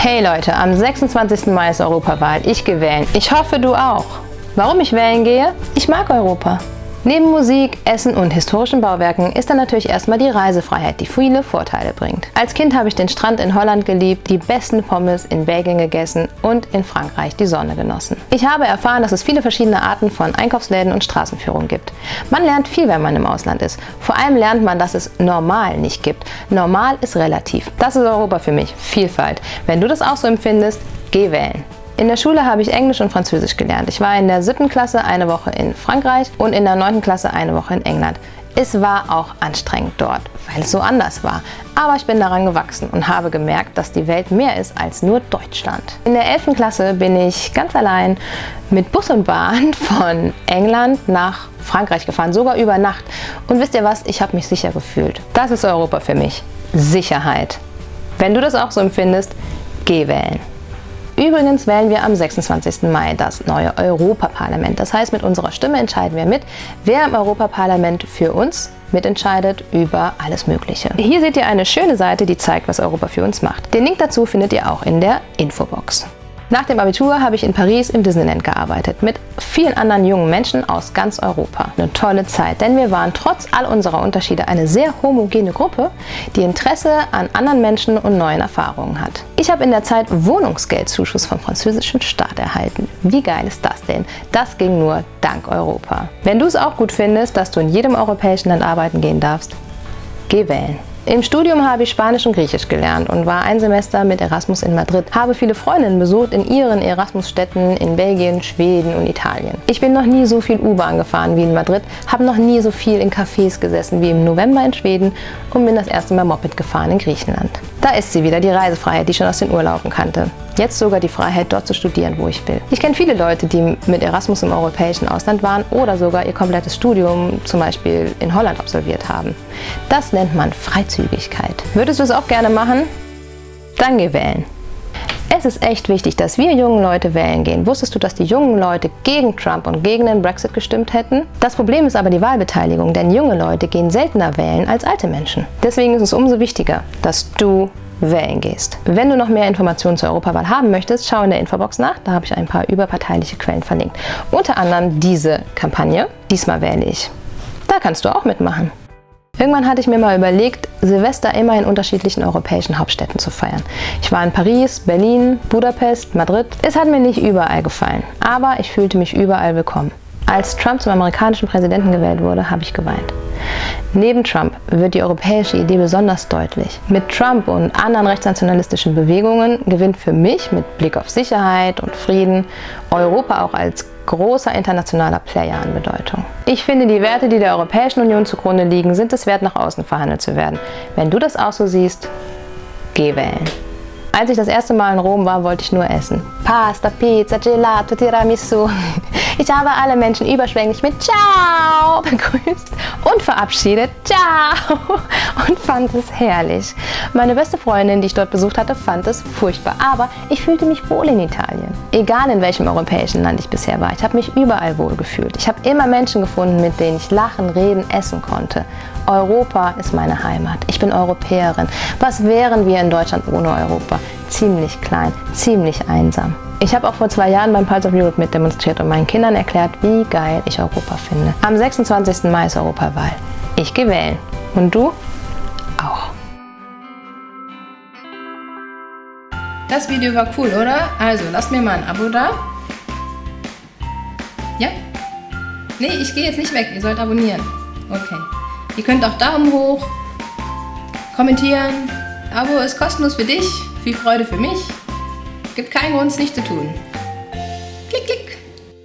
Hey Leute, am 26. Mai ist Europawahl. Ich gehe wählen. Ich hoffe, du auch. Warum ich wählen gehe? Ich mag Europa. Neben Musik, Essen und historischen Bauwerken ist dann natürlich erstmal die Reisefreiheit, die viele Vorteile bringt. Als Kind habe ich den Strand in Holland geliebt, die besten Pommes in Belgien gegessen und in Frankreich die Sonne genossen. Ich habe erfahren, dass es viele verschiedene Arten von Einkaufsläden und Straßenführungen gibt. Man lernt viel, wenn man im Ausland ist. Vor allem lernt man, dass es normal nicht gibt. Normal ist relativ. Das ist Europa für mich. Vielfalt. Wenn du das auch so empfindest, geh wählen. In der Schule habe ich Englisch und Französisch gelernt. Ich war in der siebten Klasse eine Woche in Frankreich und in der neunten Klasse eine Woche in England. Es war auch anstrengend dort, weil es so anders war. Aber ich bin daran gewachsen und habe gemerkt, dass die Welt mehr ist als nur Deutschland. In der 11. Klasse bin ich ganz allein mit Bus und Bahn von England nach Frankreich gefahren, sogar über Nacht. Und wisst ihr was? Ich habe mich sicher gefühlt. Das ist Europa für mich. Sicherheit. Wenn du das auch so empfindest, geh wählen. Übrigens wählen wir am 26. Mai das neue Europaparlament. Das heißt, mit unserer Stimme entscheiden wir mit, wer im Europaparlament für uns mitentscheidet über alles Mögliche. Hier seht ihr eine schöne Seite, die zeigt, was Europa für uns macht. Den Link dazu findet ihr auch in der Infobox. Nach dem Abitur habe ich in Paris im Disneyland gearbeitet, mit vielen anderen jungen Menschen aus ganz Europa. Eine tolle Zeit, denn wir waren trotz all unserer Unterschiede eine sehr homogene Gruppe, die Interesse an anderen Menschen und neuen Erfahrungen hat. Ich habe in der Zeit Wohnungsgeldzuschuss vom französischen Staat erhalten. Wie geil ist das denn? Das ging nur dank Europa. Wenn du es auch gut findest, dass du in jedem europäischen Land arbeiten gehen darfst, geh wählen. Im Studium habe ich Spanisch und Griechisch gelernt und war ein Semester mit Erasmus in Madrid. Habe viele Freundinnen besucht in ihren Erasmus-Städten in Belgien, Schweden und Italien. Ich bin noch nie so viel U-Bahn gefahren wie in Madrid, habe noch nie so viel in Cafés gesessen wie im November in Schweden und bin das erste Mal Moped gefahren in Griechenland. Da ist sie wieder, die Reisefreiheit, die ich schon aus den Urlauben kannte. Jetzt sogar die Freiheit, dort zu studieren, wo ich will. Ich kenne viele Leute, die mit Erasmus im europäischen Ausland waren oder sogar ihr komplettes Studium zum Beispiel in Holland absolviert haben. Das nennt man Freizügigkeit. Würdest du es auch gerne machen? Dann geh wählen. Es ist echt wichtig, dass wir jungen Leute wählen gehen. Wusstest du, dass die jungen Leute gegen Trump und gegen den Brexit gestimmt hätten? Das Problem ist aber die Wahlbeteiligung, denn junge Leute gehen seltener wählen als alte Menschen. Deswegen ist es umso wichtiger, dass du wählen gehst. Wenn du noch mehr Informationen zur Europawahl haben möchtest, schau in der Infobox nach, da habe ich ein paar überparteiliche Quellen verlinkt. Unter anderem diese Kampagne, Diesmal wähle ich. Da kannst du auch mitmachen. Irgendwann hatte ich mir mal überlegt, Silvester immer in unterschiedlichen europäischen Hauptstädten zu feiern. Ich war in Paris, Berlin, Budapest, Madrid. Es hat mir nicht überall gefallen, aber ich fühlte mich überall willkommen. Als Trump zum amerikanischen Präsidenten gewählt wurde, habe ich geweint. Neben Trump wird die europäische Idee besonders deutlich. Mit Trump und anderen rechtsnationalistischen Bewegungen gewinnt für mich mit Blick auf Sicherheit und Frieden Europa auch als großer internationaler Player an Bedeutung. Ich finde, die Werte, die der Europäischen Union zugrunde liegen, sind es wert, nach außen verhandelt zu werden. Wenn du das auch so siehst, geh wählen. Als ich das erste Mal in Rom war, wollte ich nur essen. Pasta, Pizza, Gelato, Tiramisu. Ich habe alle Menschen überschwänglich mit Ciao begrüßt und verabschiedet. Ciao! Und fand es herrlich. Meine beste Freundin, die ich dort besucht hatte, fand es furchtbar. Aber ich fühlte mich wohl in Italien. Egal in welchem europäischen Land ich bisher war. Ich habe mich überall wohl gefühlt. Ich habe immer Menschen gefunden, mit denen ich lachen, reden, essen konnte. Europa ist meine Heimat. Ich bin Europäerin. Was wären wir in Deutschland ohne Europa? Ziemlich klein, ziemlich einsam. Ich habe auch vor zwei Jahren beim Pulse of Europe mitdemonstriert und meinen Kindern erklärt, wie geil ich Europa finde. Am 26. Mai ist Europawahl. Ich gehe wählen. Und du? Auch. Das Video war cool, oder? Also, lasst mir mal ein Abo da. Ja? Nee, ich gehe jetzt nicht weg. Ihr sollt abonnieren. Okay. Ihr könnt auch Daumen hoch, kommentieren. Abo ist kostenlos für dich. Viel Freude für mich. Gibt keinen Grund, es nicht zu tun.